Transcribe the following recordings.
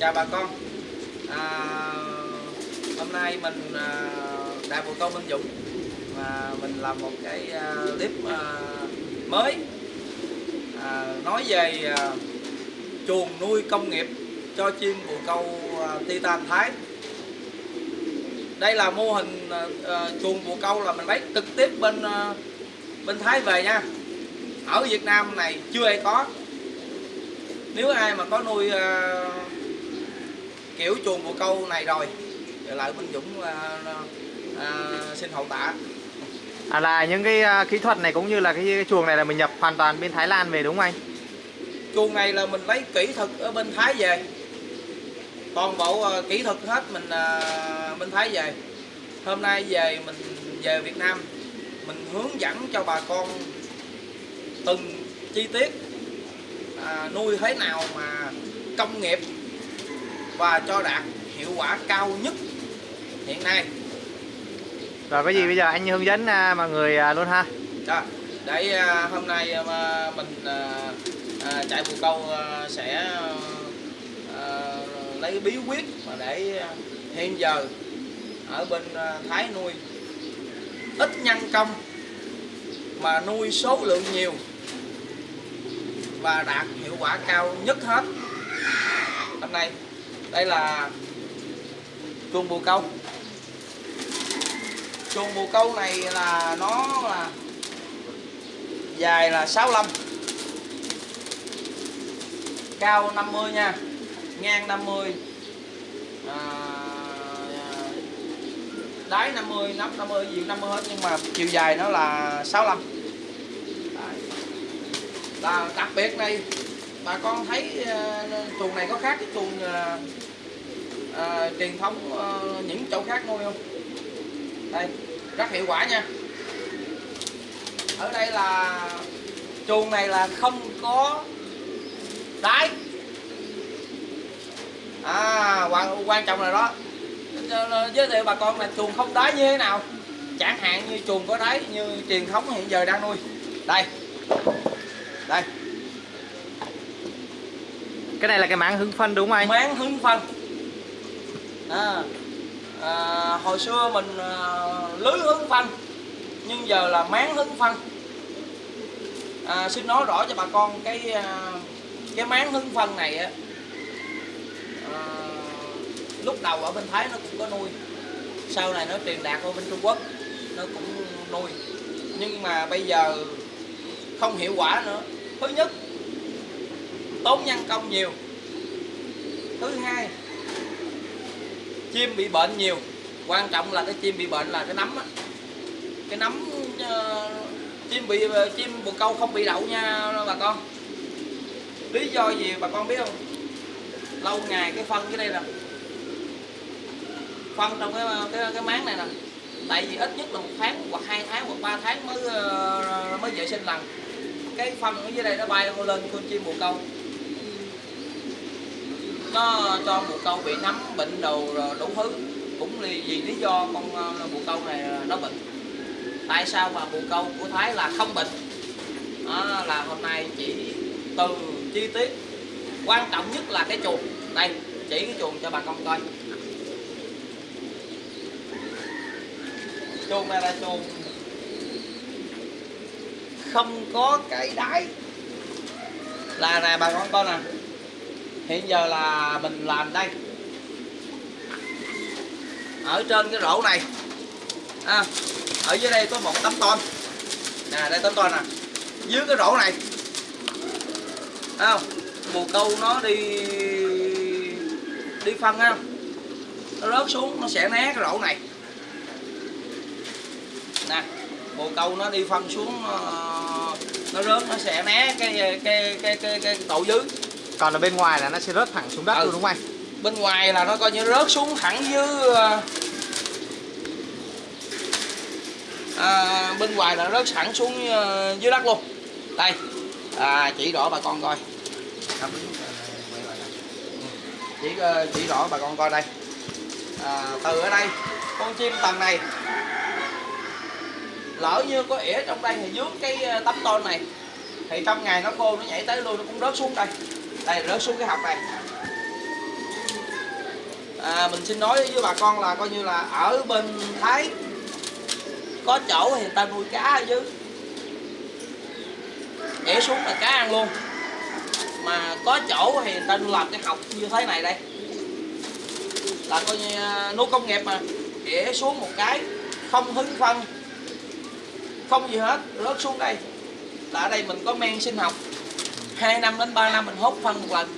chào bà con. À, hôm nay mình à, đại bồ câu Minh Dũng. Và mình làm một cái à, clip à, mới à, nói về à, chuồng nuôi công nghiệp cho chim bồ câu à, Titan Thái. Đây là mô hình à, à, chuồng bồ câu là mình lấy trực tiếp bên à, bên Thái về nha. Ở Việt Nam này chưa ai có. Nếu ai mà có nuôi uh, kiểu chuồng bồ câu này rồi. Lại Minh Dũng uh, uh, xin hậu tạ. À là những cái à, kỹ thuật này cũng như là cái, cái chuồng này là mình nhập hoàn toàn bên Thái Lan về đúng không anh? chuồng này là mình lấy kỹ thuật ở bên Thái về. Toàn bộ uh, kỹ thuật hết mình uh, bên Thái về. Hôm nay về mình về Việt Nam mình hướng dẫn cho bà con từng chi tiết à, nuôi thế nào mà công nghiệp và cho đạt hiệu quả cao nhất hiện nay. Rồi cái gì bây giờ? Anh hướng dẫn à, mọi người à, luôn ha. Đó, để à, hôm nay à, mình à, à, chạy bồ câu à, sẽ à, lấy bí quyết mà để à, hiện giờ ở bên à, Thái nuôi ít nhân công mà nuôi số lượng nhiều và đạt hiệu quả cao nhất hết. Hôm nay là chuồng bồ câu chuồng bồ câu này là nó là dài là 65 cao 50 nha ngang 50 à, đáy 50 nắp 50 gì 50 hết nhưng mà chiều dài nó là 65 Đấy. là đặc biệt đây bà con thấy ờ, chuồng này có khác cái chuồng à, ờ, ờ, truyền thống à, những chỗ khác nuôi không? Đây rất hiệu quả nha. Ở đây là chuồng này là không có đáy. À quan, quan trọng là đó. Giới thiệu bà con là chuồng không đáy như thế nào? Chẳng hạn như chuồng có đáy như truyền thống hiện giờ đang nuôi. Đây. Đây. Cái này là cái máng hứng phân đúng không anh? máng hứng phân à, à, hồi xưa mình à, lưới hứng phân nhưng giờ là máng hứng phân à, xin nói rõ cho bà con cái à, cái máng hứng phân này á à, lúc đầu ở bên Thái nó cũng có nuôi sau này nó truyền đạt qua bên Trung Quốc nó cũng nuôi. Nhưng mà bây giờ không hiệu quả nữa. Thứ nhất tốn nhân công nhiều. Thứ hai chim bị bệnh nhiều. Quan trọng là cái chim bị bệnh là cái nấm á. Cái nấm uh, chim bị ờ, chim bồ câu không bị đậu nha bà con. Lý do gì bà con biết không? Lâu ngày cái phân cái đây nè. Phân trong cái cái, cái máng này nè. Tại vì ít nhất là một tháng hoặc hai tháng hoặc ba tháng mới ờ, mới vệ sinh lần cái phân ở dưới đây nó bay lên con chim bồ câu nó cho bồ câu bị nấm bệnh đầu đủ thứ. Cũng vì lý do con ờ, bồ câu này nó bệnh. Tại sao mà bồ câu của thái là không bệnh? Đó, là hôm nay chỉ từ chi tiết. Quan trọng nhất là cái chuồng. Đây chỉ cái chuồng cho bà con coi. Chuồng này là chuồng không có cái đáy. Là nè bà con coi nè hiện giờ là mình làm đây. Ở trên cái rổ này. À, ở dưới đây có một tấm tôn. Nè đây tấm tôn nè. Dưới cái rổ này. Thấy không? Bồ câu nó đi đi phân á. Nó rớt xuống nó sẽ né cái rổ này. Nè bồ câu nó đi phân xuống ờ, nó rớt nó sẽ né cái cái cái cái, cái, cái tổ dưới. Còn ở bên ngoài là nó sẽ rớt thẳng xuống đất Ừ. luôn đúng không anh? bên ngoài là nó coi như rớt xuống thẳng dưới ờ, à, bên ngoài là rớt thẳng xuống ờ, dưới đất luôn. Đây à, chỉ rõ bà con coi. Chỉ ờ, chỉ rõ bà con coi đây. À, từ ở đây con chim tầng này lỡ như có ỉa trong đây thì dưới cái tấm tôn này thì trong ngày nó khô nó nhảy tới luôn nó cũng rớt xuống đây đây rớt xuống cái học này. À, mình xin nói với bà con là coi như là ở bên Thái có chỗ thì người ta nuôi cá chứ, để xuống là cá ăn luôn. Mà có chỗ thì người ta làm cái học như thế này đây. Là coi như à, nuôi công nghiệp mà. Để xuống một cái không hứng phân. Không gì hết rớt xuống đây. Là ở đây mình có men sinh học. 2 năm đến 3 năm mình hốt phân một lần.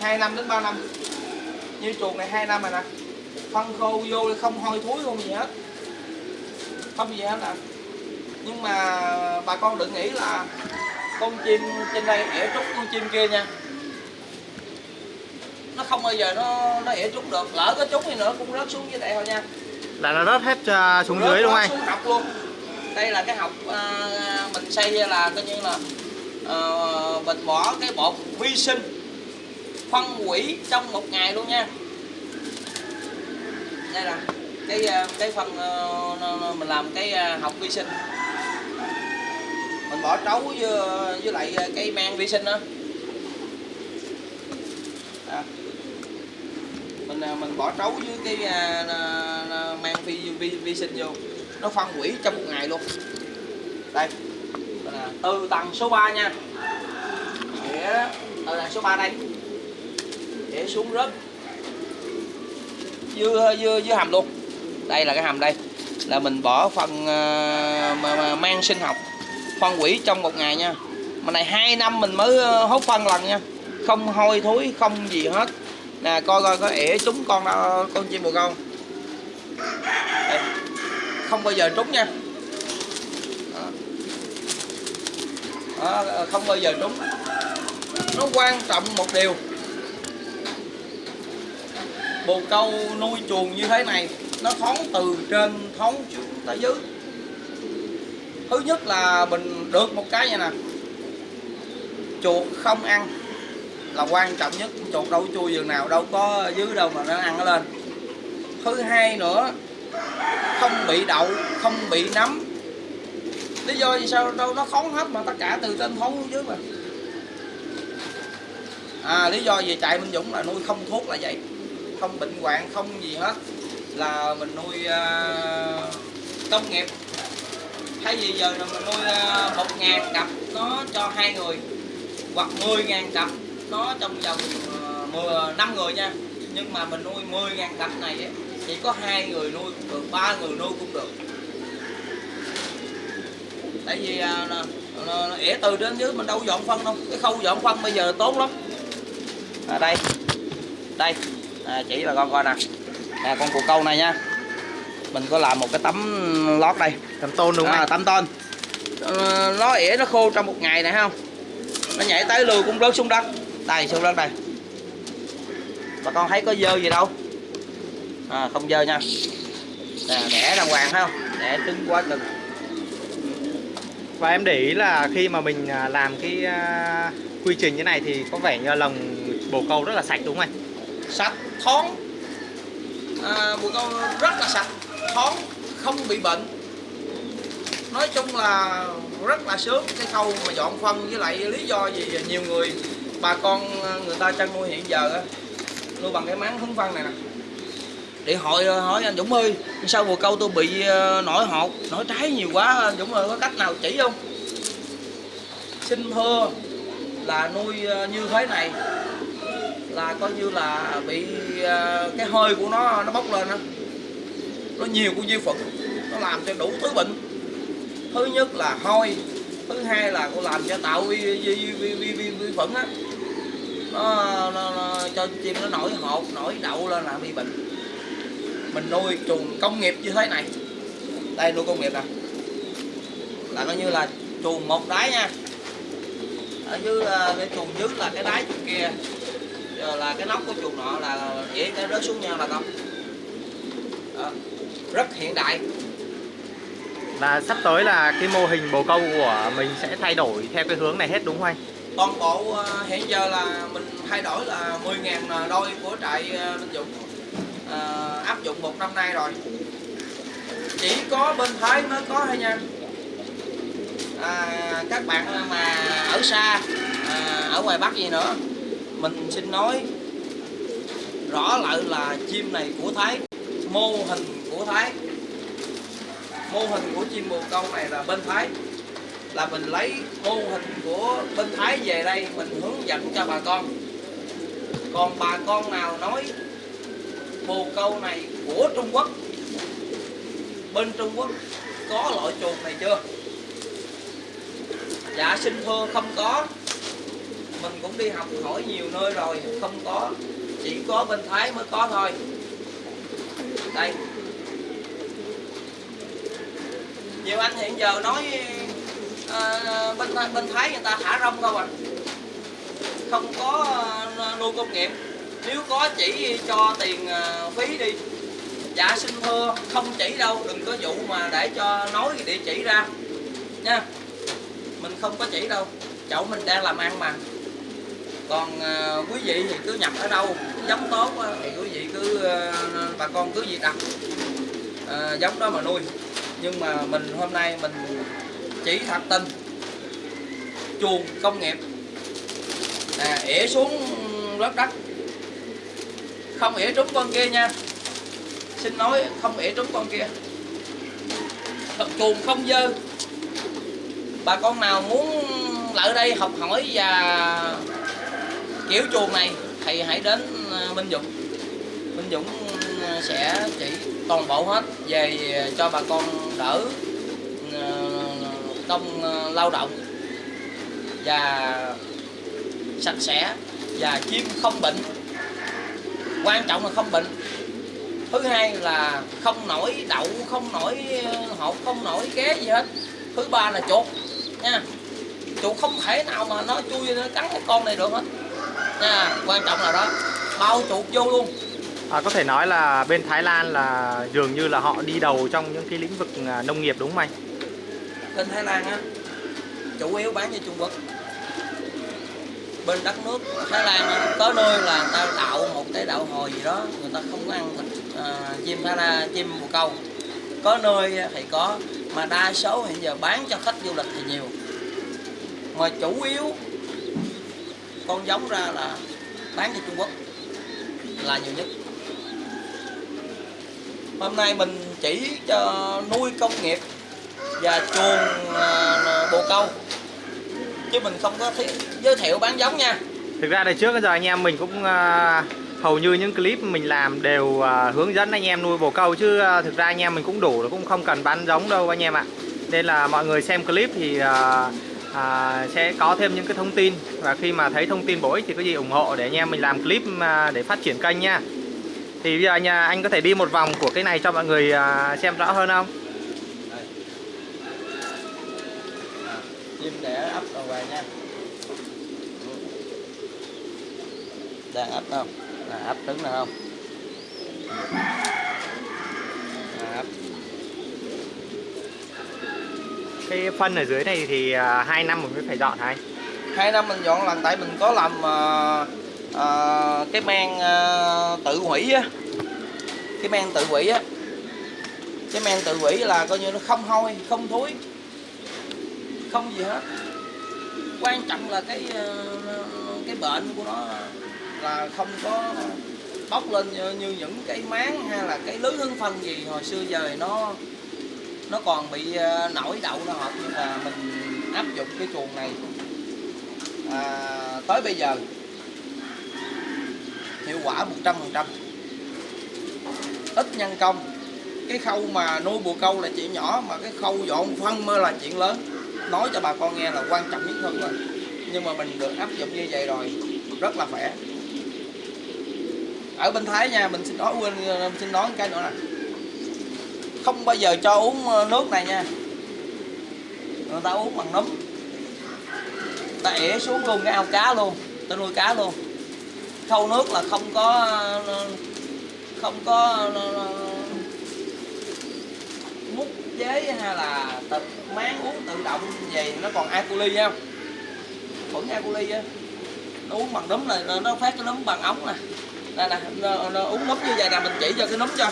2 năm đến 3 năm. Như chuồng này 2 năm rồi nè. Phân khô vô không hôi thối không gì hết. Không gì hết nè. Nhưng mà bà con đừng nghĩ là con chim trên đây ỉa trúng con chim kia nha. Nó không bao giờ nó nó ỉa trúng được. Lỡ có trúng thì nữa cũng rớt xuống dưới đây thôi nha. Là nó rớt hết à, xuống Rớt dưới đúng không anh? xuống học luôn. Đây là cái học à, mình xây là coi như là Ờ, mình bỏ cái bột vi sinh phân hủy trong một ngày luôn nha. Đây là cái ờ, cái phân ờ, mình làm cái học vi sinh. Mình bỏ trấu với với lại cái men vi sinh đó. À. mình mình bỏ trấu với cái men vi, vi, vi sinh vô. Nó phân hủy trong một ngày luôn. Đây từ tầng số 3 nha. Để từ tầng số 3 đây. Để xuống rớt. Dưa dưa dưa hầm luôn. Đây là cái hầm đây. Là mình bỏ phần ờ, mà, mà mang sinh học phân hủy trong một ngày nha. Mà này hai năm mình mới ờ, hốt phân lần nha. Không hôi thối không gì hết. Nè coi coi có ỉa trúng con con chim bồ câu. Đây. không bao giờ trúng nha. À, không bao giờ trúng nó quan trọng một điều. Bồ câu nuôi chuồng như thế này nó thoáng từ trên thoáng xuống tới dưới. Thứ nhất là mình được một cái vậy nè. Chuột không ăn là quan trọng nhất. Chuột đâu chui giường nào đâu có dưới đâu mà nó ăn nó lên. Thứ hai nữa không bị đậu không bị nấm lý do vì sao đâu nó khống hết mà tất cả từ trên khống xuống dưới mà. À lý do vì chạy Minh Dũng là nuôi không thuốc là vậy. Không bệnh hoạn không gì hết. Là mình nuôi à, uh, công nghiệp. Thay vì giờ là mình nuôi à, một ngàn cặp nó cho hai người hoặc 10 ngàn cặp nó trong vòng à, mười năm người nha. Nhưng mà mình nuôi 10 ngàn cặp này ấy chỉ có hai người nuôi cũng được ba người nuôi cũng được tại vì à, nó, nó, nó ỉa từ đến dưới mình đâu dọn phân đâu. Cái khâu dọn phân bây giờ tốn lắm. À, đây. Đây. À, chỉ là con coi nè. Nè con cù câu này nha. Mình có làm một cái tấm lót đây. Tấm tôn đúng không à, tấm tôn. Ờ, nó ỉa nó khô trong một ngày này không? Nó nhảy tới lừa cũng rớt xuống đất. Đây xuống đất đây. Bà con thấy có dơ gì đâu. À, không dơ nha. À, đẻ đàng hoàng không? Đẻ cứng quá cứng và em để ý là khi mà mình à, làm cái à, quy trình như này thì có vẻ như lồng bồ câu rất là sạch đúng không anh? sạch thoáng. À, bồ câu rất là sạch thoáng không bị bệnh. Nói chung là rất là sướng cái khâu mà dọn phân với lại lý do gì nhiều người bà con à, người ta chăn nuôi hiện giờ nuôi bằng cái máng hứng phân này nè điện hội hỏi anh Dũng ơi sao bồ câu tôi bị ờ, nổi hột nổi trái nhiều quá anh Dũng ơi có cách nào chỉ không? Xin thưa là nuôi ờ, như thế này là coi như là bị ờ, cái hơi của nó nó bốc lên đó nó nhiều của vi khuẩn nó làm cho đủ thứ bệnh. Thứ nhất là hôi thứ hai là cô làm cho tạo vi vi vi vi, vi, vi, vi khuẩn á. Nó, nó, nó cho chim nó nổi hột nổi đậu lên là bị bệnh mình nuôi chuồng công nghiệp như thế này. Đây nuôi công nghiệp nè. Là coi như là chuồng một đáy nha. Ở dưới ờ, cái chuồng dưới là cái đáy chuồng kia. Giờ là cái nóc của chuồng nọ là dễ cái rớt xuống nhau là không Đó. rất hiện đại. Là sắp tới là cái mô hình bồ câu của mình sẽ thay đổi theo cái hướng này hết đúng không anh? toàn bộ ờ, hiện giờ là mình thay đổi là 10.000 đôi của trại ờ, Linh Dũng ờ, áp dụng một năm nay rồi. Chỉ có bên Thái mới có thôi nha. À, các bạn mà ở xa à, ở ngoài Bắc gì nữa mình xin nói rõ lại là chim này của Thái mô hình của Thái. Mô hình của chim bồ câu này là bên Thái. Là mình lấy mô hình của bên Thái về đây mình hướng dẫn cho bà con. Còn bà con nào nói bồ câu này của Trung Quốc. Bên Trung Quốc có loại chuột này chưa? Dạ xin thưa không có. Mình cũng đi học hỏi nhiều nơi rồi không có. Chỉ có bên Thái mới có thôi. Đây. Nhiều anh hiện giờ nói à, bên bên Thái người ta thả rong không à? Không có ờ, nuôi công nghiệp nếu có chỉ cho tiền à, phí đi dạ xin thưa không chỉ đâu đừng có vụ mà để cho nói địa chỉ ra nha. Mình không có chỉ đâu chậu mình đang làm ăn mà. Còn à, quý vị thì cứ nhập ở đâu giống tốt thì quý vị cứ à, bà con cứ gì đặt giống đó mà nuôi. Nhưng mà mình hôm nay mình chỉ thật tình chuồng công nghiệp. À, ỉa xuống lớp đất không ỉa trúng con kia nha. Xin nói không ỉa trúng con kia. Thật chuồng không dơ. Bà con nào muốn lại đây học hỏi và kiểu chuồng này thì hãy đến ờ, Minh Dũng. Minh Dũng ờ, sẽ chỉ toàn bộ hết về cho bà con đỡ ờ, công lao động và sạch sẽ và chim không bệnh quan trọng là không bệnh. Thứ hai là không nổi đậu không nổi hột không nổi ghé gì hết. Thứ ba là chuột nha. Chuột không thể nào mà nó chui nó cắn cái con này được hết nha. Quan trọng là đó bao chuột vô luôn. À, có thể nói là bên Thái Lan là dường như là họ đi đầu trong những cái lĩnh vực à, nông nghiệp đúng không anh? bên Thái Lan á chủ yếu bán cho Trung Quốc bên đất nước. Thái Lan có nơi là người ta đậu một cái đậu hồi gì đó người ta không có ăn thịt à, chim Thái Lan chim bồ câu. Có nơi thì có mà đa số hiện giờ bán cho khách du lịch thì nhiều. Mà chủ yếu con giống ra là bán cho Trung Quốc là nhiều nhất. Hôm nay mình chỉ cho nuôi công nghiệp và chuồng à, bồ câu chứ mình không có thi- giới thiệu bán giống nha Thực ra đời trước giờ anh em mình cũng à, hầu như những clip mình làm đều à, hướng dẫn anh em nuôi bồ câu chứ à, thực ra anh em mình cũng đủ cũng không cần bán giống đâu anh em ạ. Nên là mọi người xem clip thì à, à, sẽ có thêm những cái thông tin và khi mà thấy thông tin bổ ích thì có gì ủng hộ để anh em mình làm clip để phát triển kênh nha. Thì bây giờ anh, anh có thể đi một vòng của cái này cho mọi người xem rõ hơn không? Đây. À, chim đẻ về nha. Đang ấp không? À, ấp trứng nào không? À, ấp Cái phân ở dưới này thì à, hai năm mình mới phải dọn hả anh? hai năm mình dọn lần tại mình có làm à, à, cái men à, tự hủy á. Cái men tự hủy á. Cái men tự hủy là coi như nó không hôi không thối. Không gì hết quan trọng là cái ờ, cái bệnh của nó là không có bốc lên như, như những cái máng hay là cái lưới hương phân gì. Hồi xưa giờ nó nó còn bị ờ, nổi đậu nó hợp nhưng mà mình áp dụng cái chuồng này à, tới bây giờ hiệu quả 100% ít nhân công. Cái khâu mà nuôi bồ câu là chuyện nhỏ mà cái khâu dọn phân mới là chuyện lớn nói cho bà con nghe là quan trọng nhất hơn rồi nhưng mà mình được áp dụng như vậy rồi, rất là khỏe. Ở bên Thái nha, mình xin nói, quên, xin nói cái nữa nè. Không bao giờ cho uống ờ, nước này nha. Người ta uống bằng nấm. Ta ỉa xuống luôn cái ao cá luôn, ta nuôi cá luôn. Khâu nước là không có ờ, không có ờ, chế hay là tự máng uống tự động về nó còn E. coli không vẫn E. á. Nó uống bằng nấm này nó- phát cái nấm bằng ống nè. Đây nè nó, nó uống nấm như vậy nè mình chỉ cho cái nấm cho.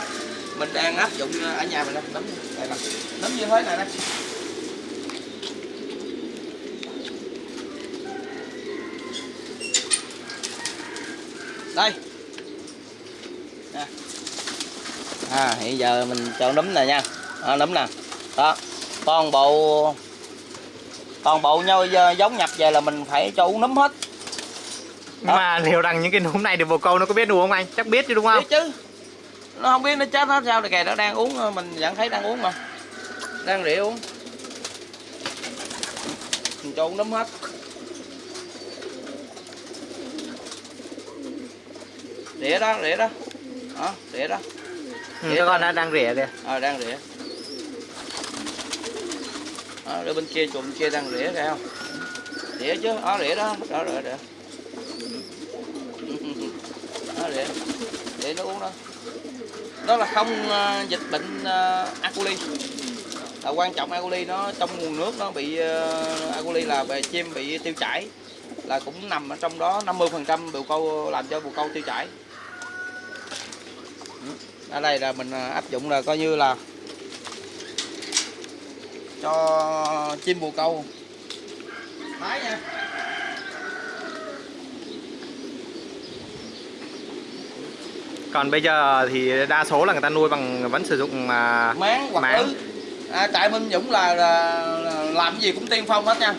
Mình đang áp dụng ờ, ở nhà mình nè nấm đây nè. Nấm như thế này nè. Đây. À. à hiện giờ mình cho núm này nha. À, núm nè đó. Toàn bộ toàn bộ nhau giống nhập về là mình phải cho uống núm hết. Nhưng mà liệu rằng những cái núm này được bồ câu nó có biết đùa không anh? Chắc biết chứ đúng không? Biết chứ. Nó không biết nó chết nó sao kìa nó đang uống mình vẫn thấy đang uống mà. Đang rỉa uống. Mình cho uống núm hết. Rỉa đó rỉa đó. Đó rỉa đó. Ừ, các con đã đang rỉa kìa. Ờ đang rỉa Ờ, đó, ở bên kia chùm bên kia đang rỉa kìa không rỉa chứ đó rỉa đó đó rồi rỉa đó rỉa. Để nó uống đó. Đó là không uh, dịch bệnh uh, aculi là quan trọng aculi nó trong nguồn nước nó bị uh, aculi là bè chim bị tiêu chảy. Là cũng nằm ở trong đó 50 phần trăm bồ câu làm cho bồ câu tiêu chảy. Ừ. Ở đây là mình áp dụng là coi như là cho chim bồ câu. Đấy nha. Còn bây giờ thì đa số là người ta nuôi bằng vẫn sử dụng à, máng hoặc máng. lưới à, trại Minh Dũng là, là, là làm gì cũng tiên phong hết nha.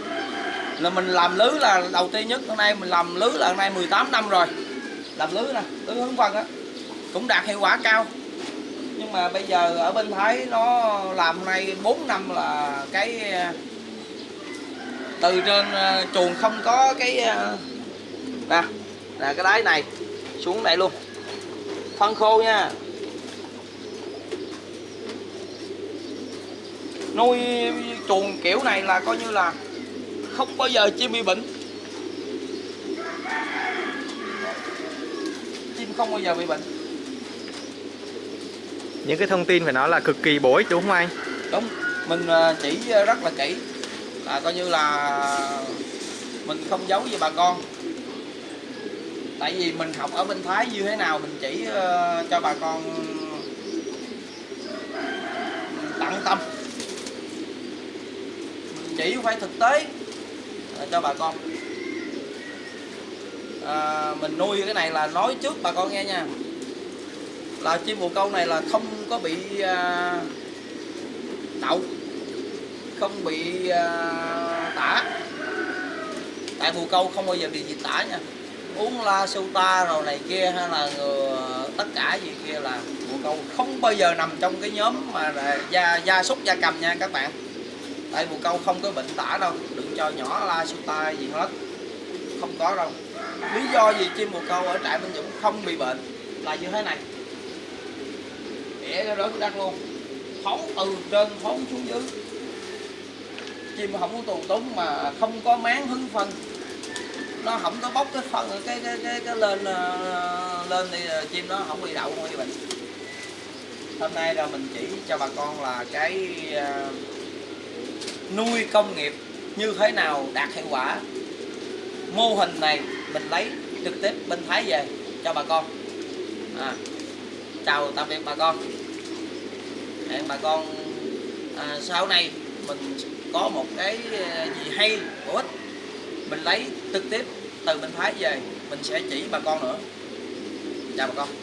Là mình làm lưới là đầu tiên nhất hôm nay mình làm lưới là hôm nay 18 năm rồi. Làm lưới nè lưới hướng vân á. Cũng đạt hiệu quả cao nhưng mà bây giờ ở bên Thái nó làm hôm nay 4 năm là cái, từ trên ờ, chuồng không có cái ờ, nè là cái đáy này xuống đây luôn. Phân khô nha. Nuôi chuồng kiểu này là coi như là không bao giờ chim bị bệnh. Chim không bao giờ bị bệnh những cái thông tin phải nói là cực kỳ bổ ích đúng không anh? Đúng. Mình à, chỉ rất là kỹ. Là coi như là mình không giấu gì bà con. Tại vì mình học ở bên thái như thế nào mình chỉ à, cho bà con tận tâm. Mình chỉ phải thực tế à, cho bà con. À, mình nuôi cái này là nói trước bà con nghe nha là chim bồ câu này là không có bị à, đậu không bị à, tả. Tại bồ câu không bao giờ bị gì tả nha. Uống la sô ta rồi này kia hay là tất cả gì kia là bồ câu không bao giờ nằm trong cái nhóm mà là gia gia súc gia cầm nha các bạn. Tại bồ câu không có bệnh tả đâu đừng cho nhỏ la sô ta gì hết không có đâu. Lý do gì chim bồ câu ở trại Minh Dũng không bị bệnh là như thế này đẻ đó rớt đang luôn. Phóng từ trên phóng xuống dưới. Chim không có tù túng mà không có máng hứng phân. Nó không có bốc cái phân cái cái cái, cái lên ờ, lên thì ờ, chim nó không bị đậu không bị bệnh. Hôm nay là mình chỉ cho bà con là cái uh, nuôi công nghiệp như thế nào đạt hiệu quả. Mô hình này mình lấy trực tiếp bên Thái về cho bà con. À, chào tạm biệt bà con để bà con à, sau này mình có một cái à, gì hay bổ ích mình lấy trực tiếp từ bên Thái về mình sẽ chỉ bà con nữa. Chào bà con.